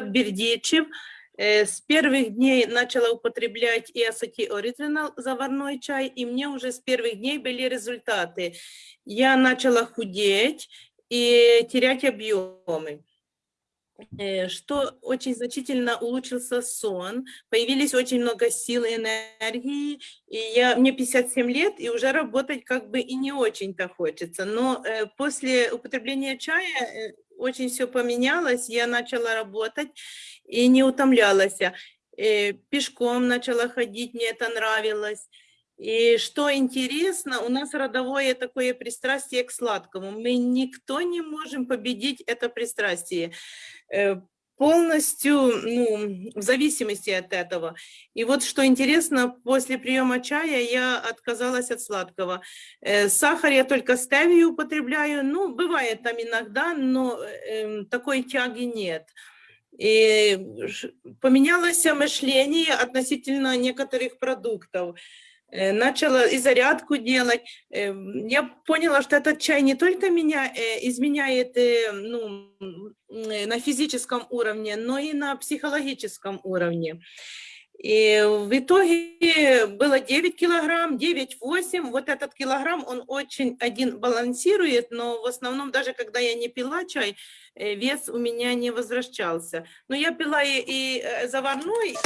Бердичев. Э, С первых дней начала употреблять ESOT Original заварной чай, и мне уже с первых дней были результаты. Я начала худеть и терять объемы. Э, Что очень значительно улучшился сон, появились очень много сил и энергии, и я, мне 57 лет, и уже работать как бы и не очень-то хочется, но э, после употребления чая э, очень все поменялось, я начала работать и не утомлялась, Э, пешком начала ходить, мне это нравилось. И что интересно, у нас родовое такое пристрастие к сладкому. Мы никто не можем победить это пристрастие э, полностью ну, в зависимости от этого. И вот что интересно, после приема чая я отказалась от сладкого. Э, Сахар я только стевию употребляю, ну, бывает там иногда, но э, такой тяги нет. И поменялось мышление относительно некоторых продуктов. Э, Начала и зарядку делать. Э, Я поняла, что этот чай не только меня э, изменяет ну, на физическом уровне, но и на психологическом уровне. И в итоге было 9 килограмм, 9-8. Вот этот килограмм, он очень один балансирует, но в основном даже когда я не пила чай, вес у меня не возвращался. Но я пила и, и заварной,